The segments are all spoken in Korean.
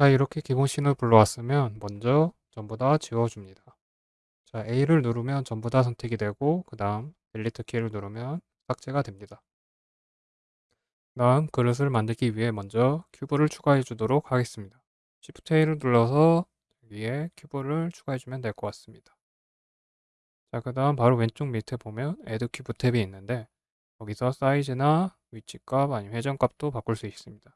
자 이렇게 기본 scene을 불러왔으면 먼저 전부 다 지워줍니다. 자 A를 누르면 전부 다 선택이 되고 그 다음 delete 키를 누르면 삭제가 됩니다. 다음 그릇을 만들기 위해 먼저 cube를 추가해 주도록 하겠습니다. Shift A를 눌러서 위에 cube를 추가해 주면 될 것 같습니다. 자, 그 다음 바로 왼쪽 밑에 보면 Add Cube 탭이 있는데 거기서 사이즈나 위치값 아니면 회전값도 바꿀 수 있습니다.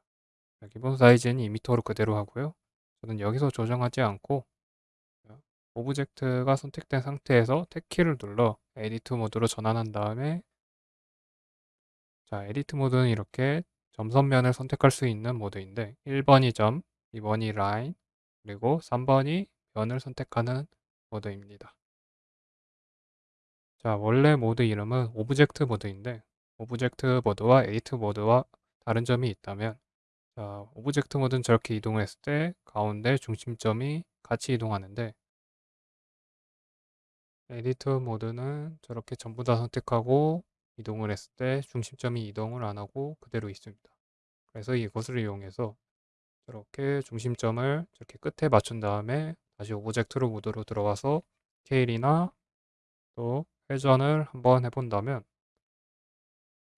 자, 기본 사이즈는 2m로 그대로 하고요. 저는 여기서 조정하지 않고 object가 선택된 상태에서 탭키를 눌러 edit 모드로 전환한 다음에 자, edit 모드는 이렇게 점선면을 선택할 수 있는 모드인데 1번이 점, 2번이 라인, 그리고 3번이 면을 선택하는 모드입니다. 자, 원래 모드 이름은 object 모드인데 object 모드와 edit 모드와 다른 점이 있다면 자, object 모드는 저렇게 이동했을 때 가운데 중심점이 같이 이동하는데 edit 모드는 저렇게 전부 다 선택하고 이동을 했을 때 중심점이 이동을 안 하고 그대로 있습니다. 그래서 이것을 이용해서 저렇게 중심점을 저렇게 끝에 맞춘 다음에 다시 object로 모드로 들어가서 스케일이나 또 회전을 한번 해본다면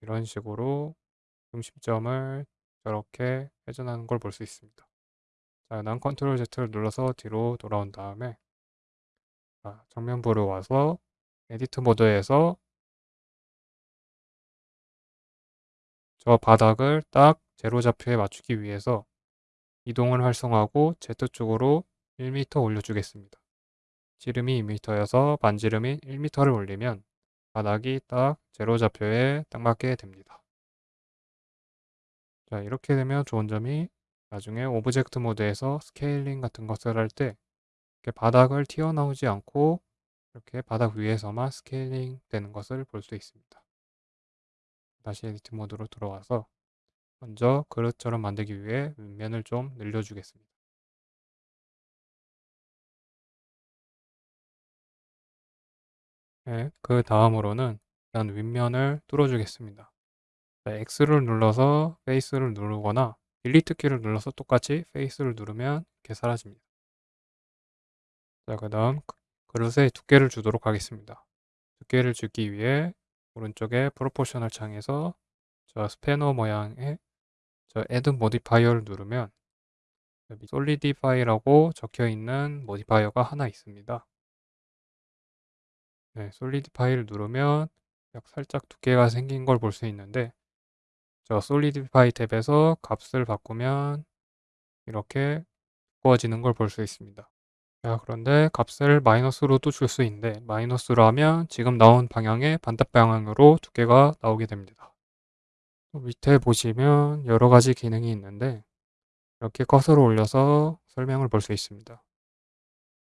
이런 식으로 중심점을 저렇게 회전하는 걸 볼 수 있습니다. 자, 난 control Z를 눌러서 뒤로 돌아온 다음에 자, 정면 뷰로 와서 edit 모드에서 저 바닥을 딱 제로 좌표에 맞추기 위해서 이동을 활성화하고 Z쪽으로 1m 올려주겠습니다. 지름이 2m여서 반지름인 1m를 올리면 바닥이 딱 제로 좌표에 딱 맞게 됩니다. 자 이렇게 되면 좋은 점이 나중에 object 모드에서 scaling 같은 것을 할때 바닥을 튀어나오지 않고 이렇게 바닥 위에서만 scaling 되는 것을 볼 수 있습니다. 다시 edit 모드로 들어와서 먼저 그릇처럼 만들기 위해 윗면을 좀 늘려주겠습니다. 네, 그 다음으로는 일단 윗면을 뚫어주겠습니다. X를 눌러서 페이스를 누르거나 딜리트 키를 눌러서 똑같이 페이스를 누르면 이렇게 사라집니다. 자, 그 다음 그릇에 두께를 주도록 하겠습니다. 두께를 주기 위해 오른쪽에 proportional 창에서 저 스패너 모양의 저 add modifier를 누르면 solidify라고 적혀 있는 modifier가 하나 있습니다. 네, solidify를 누르면 살짝 두께가 생긴 걸 볼 수 있는데 저 solidify 탭에서 값을 바꾸면 이렇게 두꺼워지는 걸 볼 수 있습니다. 자, 그런데 값을 마이너스로도 줄수 있는데 마이너스로 하면 지금 나온 방향의 반대 방향으로 두께가 나오게 됩니다. 밑에 보시면 여러 가지 기능이 있는데 이렇게 커서를 올려서 설명을 볼 수 있습니다.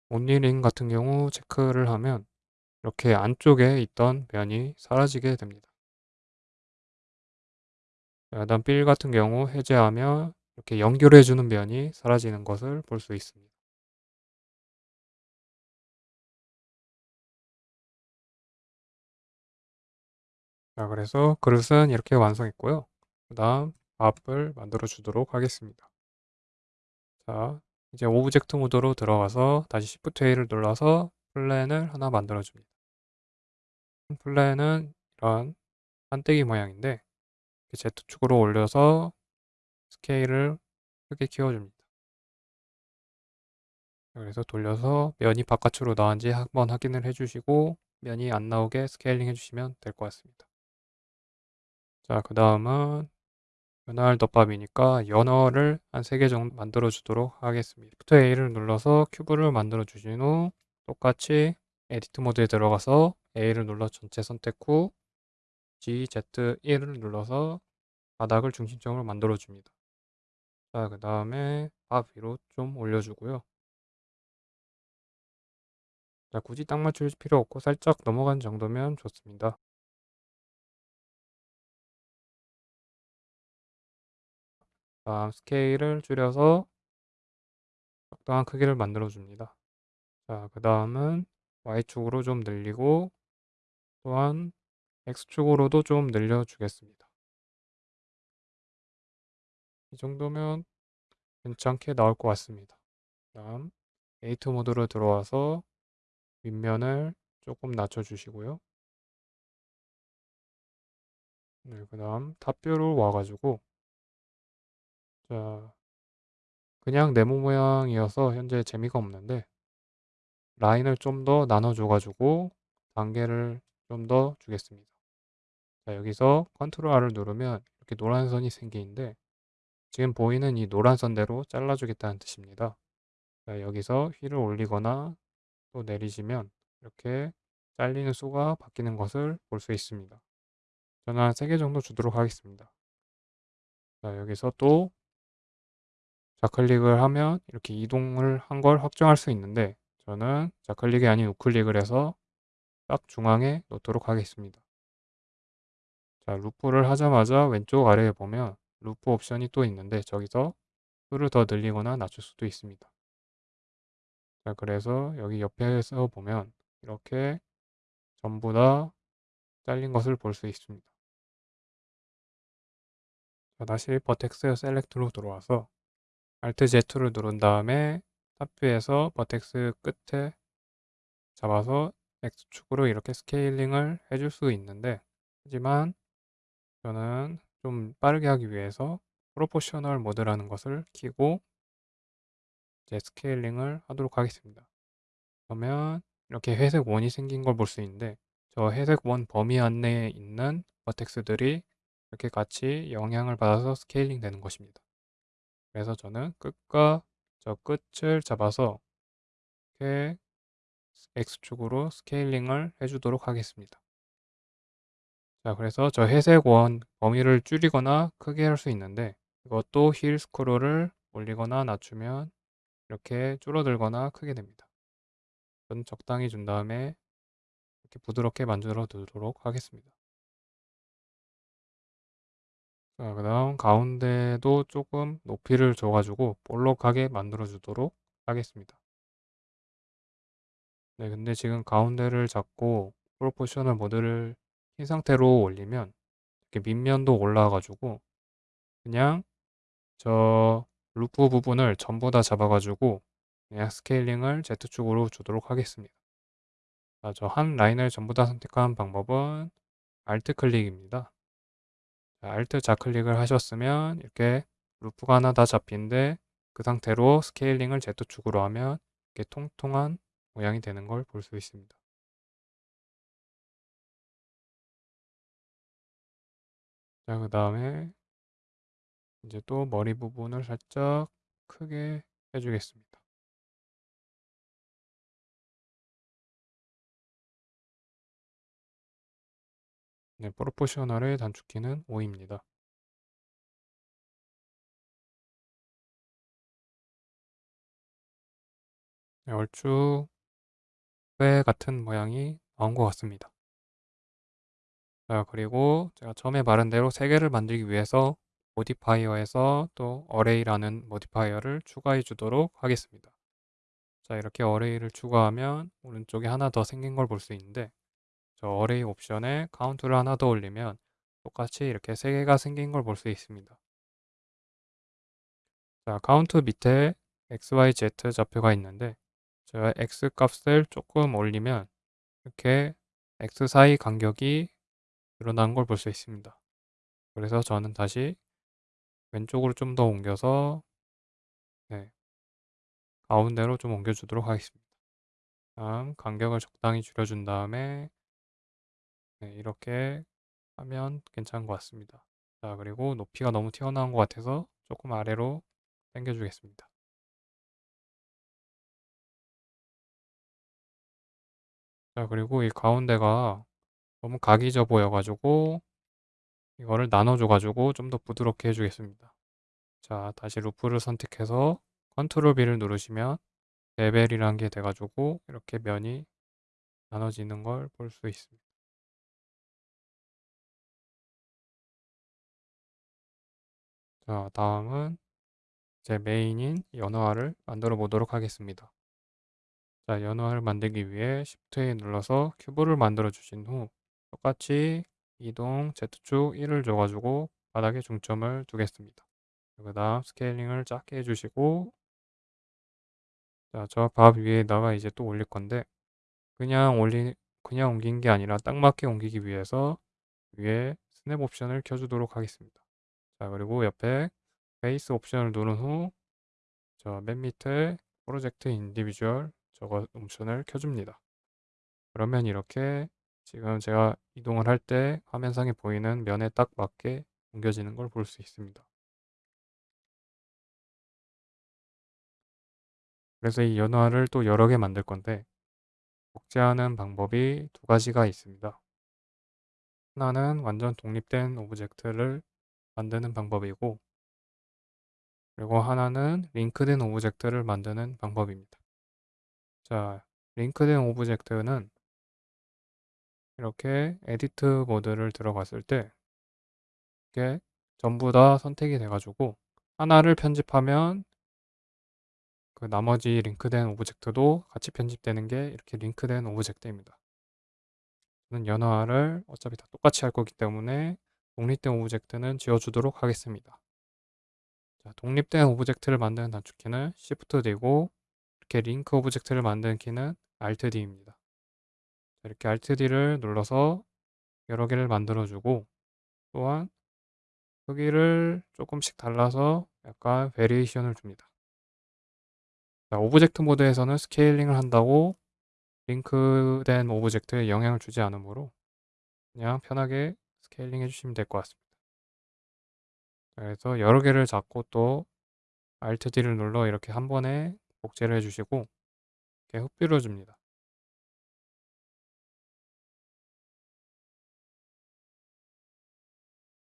온리링 같은 경우 체크를 하면 이렇게 안쪽에 있던 면이 사라지게 됩니다. 그다음 빌 같은 경우 해제하면 이렇게 연결해주는 면이 사라지는 것을 볼 수 있습니다. 자, 그래서 그릇은 이렇게 완성했고요. 그 다음 밥을 만들어 주도록 하겠습니다. 자, 이제 object 모드로 들어가서 다시 Shift A를 눌러서 plane을 하나 만들어 줍니다. plane은 이런 판때기 모양인데 Z축으로 올려서 스케일을 크게 키워줍니다. 그래서 돌려서 면이 바깥으로 나왔는지 한번 확인을 해주시고 면이 안 나오게 scaling 해주시면 될 것 같습니다. 자, 그 다음은 연어 덮밥이니까 연어를 한 3개 정도 만들어 주도록 하겠습니다. Shift A를 눌러서 cube를 만들어 주신 후 똑같이 edit 모드에 들어가서 A를 눌러 전체 선택 후 G, Z, 1을 눌러서 바닥을 중심점으로 만들어 줍니다. 자, 그 다음에 밥 위로 좀 올려주고요. 자, 굳이 딱 맞출 필요 없고 살짝 넘어간 정도면 좋습니다. 다음 스케일을 줄여서 적당한 크기를 만들어 줍니다. 자, 그 다음은 Y축으로 좀 늘리고 또한 X축으로도 좀 늘려주겠습니다. 이 정도면 괜찮게 나올 것 같습니다. 다음 에이트 모드로 들어와서 윗면을 조금 낮춰주시고요. 네, 그 다음 top view로 와가지고 자 그냥 네모 모양이어서 현재 재미가 없는데 라인을 좀 더 나눠줘가지고 단계를 좀 더 주겠습니다. 자 여기서 control R을 누르면 이렇게 노란 선이 생기는데 지금 보이는 이 노란 선대로 잘라주겠다는 뜻입니다. 자, 여기서 휠을 올리거나 또 내리시면 이렇게 잘리는 수가 바뀌는 것을 볼 수 있습니다. 저는 한 3개 정도 주도록 하겠습니다. 자, 여기서 또 좌클릭을 하면 이렇게 이동을 한 걸 확정할 수 있는데 저는 좌클릭이 아닌 우클릭을 해서 딱 중앙에 놓도록 하겠습니다. 자, 루프를 하자마자 왼쪽 아래에 보면 루프 옵션이 또 있는데 저기서 수를 더 늘리거나 낮출 수도 있습니다. 자, 그래서 여기 옆에서 보면 이렇게 전부 다 잘린 것을 볼 수 있습니다. 자, 다시 vertex select로 들어와서 Alt Z를 누른 다음에 top view에서 vertex 끝에 잡아서 X축으로 이렇게 scaling을 해줄 수 있는데 하지만 저는 좀 빠르게 하기 위해서 proportional mode라는 것을 키고 이제 scaling을 하도록 하겠습니다. 그러면 이렇게 회색 원이 생긴 걸 볼 수 있는데 저 회색 원 범위 안내에 있는 vertex들이 이렇게 같이 영향을 받아서 scaling 되는 것입니다. 그래서 저는 끝과 저 끝을 잡아서 이렇게 X축으로 scaling을 해주도록 하겠습니다. 자, 그래서 저 회색 원 범위를 줄이거나 크게 할 수 있는데 이것도 휠 스크롤을 올리거나 낮추면 이렇게 줄어들거나 크게 됩니다. 저는 적당히 준 다음에 이렇게 부드럽게 만들어 두도록 하겠습니다. 자, 그 다음 가운데도 조금 높이를 줘가지고 볼록하게 만들어 주도록 하겠습니다. 네, 근데 지금 가운데를 잡고 proportional mode를 킨 상태로 올리면 이렇게 밑면도 올라와가지고 그냥 저 루프 부분을 전부 다 잡아가지고 그냥 scaling을 Z축으로 주도록 하겠습니다. 저 한 라인을 전부 다 선택한 방법은 Alt 클릭입니다. Alt 좌클릭을 하셨으면 이렇게 루프가 하나 다 잡힌데 그 상태로 scaling을 Z축으로 하면 이렇게 통통한 모양이 되는 걸 볼 수 있습니다. 자, 그 다음에 이제 또 머리 부분을 살짝 크게 해주겠습니다. 네, 프로포셔널의 단축키는 5입니다. 네, 얼추 회 같은 모양이 나온 것 같습니다. 자, 그리고 제가 처음에 말한 대로 3개를 만들기 위해서 modifier에서 또 array라는 modifier를 추가해 주도록 하겠습니다. 자, 이렇게 array를 추가하면 오른쪽에 하나 더 생긴 걸 볼 수 있는데 저 array 옵션에 카운트를 하나 더 올리면 똑같이 이렇게 3개가 생긴 걸 볼 수 있습니다. 자, 카운트 밑에 XYZ 좌표가 있는데 제가 X 값을 조금 올리면 이렇게 X 사이 간격이 늘어난 걸볼 수 있습니다. 그래서 저는 다시 왼쪽으로 좀 더 옮겨서 네, 가운데로 좀 옮겨주도록 하겠습니다. 다음 간격을 적당히 줄여준 다음에 네, 이렇게 하면 괜찮은 것 같습니다. 자 그리고 높이가 너무 튀어나온 것 같아서 조금 아래로 당겨주겠습니다. 자 그리고 이 가운데가 너무 각이 져 보여가지고 이거를 나눠줘가지고 좀 더 부드럽게 해주겠습니다. 자 다시 루프를 선택해서 Control B를 누르시면 bevel이란 게 돼가지고 이렇게 면이 나눠지는 걸 볼 수 있습니다. 자 다음은 제 메인인 연어를 만들어 보도록 하겠습니다. 자 연어를 만들기 위해 Shift A 눌러서 큐브를 만들어 주신 후 똑같이 이동 Z축 1을 줘가지고 바닥에 중점을 두겠습니다. 그 다음 scaling을 작게 해주시고 자, 저 밥 위에다가 이제 또 올릴 건데 그냥 올리 그냥 옮긴 게 아니라 딱 맞게 옮기기 위해서 위에 스냅 옵션을 켜주도록 하겠습니다. 자, 그리고 옆에 base 옵션을 누른 후 저 맨 밑에 project individual 저거 옵션을 켜줍니다. 그러면 이렇게 지금 제가 이동을 할 때 화면상에 보이는 면에 딱 맞게 옮겨지는 걸 볼 수 있습니다. 그래서 이 연어를 또 여러 개 만들 건데 복제하는 방법이 두 가지가 있습니다. 하나는 완전 독립된 object를 만드는 방법이고 그리고 하나는 링크된 object를 만드는 방법입니다. 자, 링크된 object는 이렇게 edit mode를 들어갔을 때 이게 전부 다 선택이 돼가지고 하나를 편집하면 그 나머지 링크된 object도 같이 편집되는 게 이렇게 링크된 object입니다. 저는 연어를 어차피 다 똑같이 할 거기 때문에 독립된 object는 지워주도록 하겠습니다. 자, 독립된 object를 만드는 단축키는 Shift D고 이렇게 링크 object를 만드는 키는 Alt D입니다. 이렇게 Alt D를 눌러서 여러 개를 만들어주고 또한 크기를 조금씩 달라서 약간 variation을 줍니다. 자, object mode에서는 scaling을 한다고 링크된 object에 영향을 주지 않으므로 그냥 편하게 scaling 해주시면 될 것 같습니다. 그래서 여러 개를 잡고 또 Alt D를 눌러 이렇게 한 번에 복제를 해주시고 이렇게 흩뿌려 줍니다.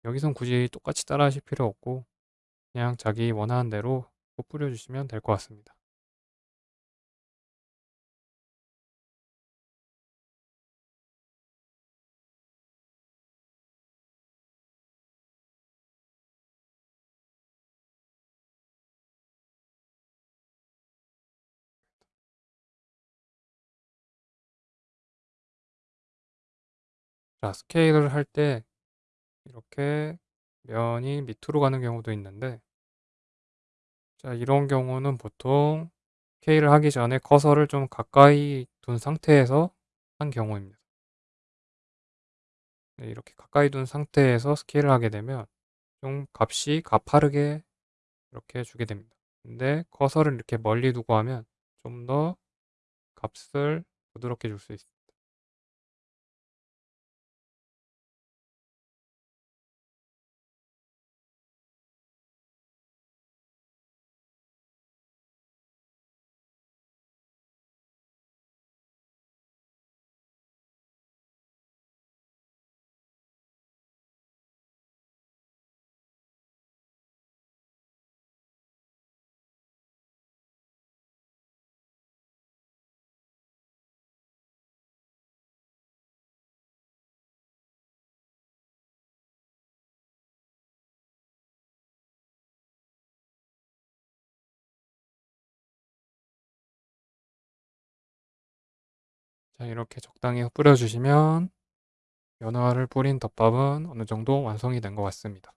여기선 굳이 똑같이 따라 하실 필요 없고 그냥 자기 원하는 대로 뿌려주시면 될 것 같습니다. 자, 스케일을 할 때 이렇게 면이 밑으로 가는 경우도 있는데 자, 이런 경우는 보통 스케일을 하기 전에 커서를 좀 가까이 둔 상태에서 한 경우입니다. 네, 이렇게 가까이 둔 상태에서 스케일을 하게 되면 좀 값이 가파르게 이렇게 주게 됩니다. 근데 커서를 이렇게 멀리 두고 하면 좀 더 값을 부드럽게 줄 수 있습니다. 자, 이렇게 적당히 뿌려주시면 연어를 뿌린 덮밥은 어느 정도 완성이 된 것 같습니다.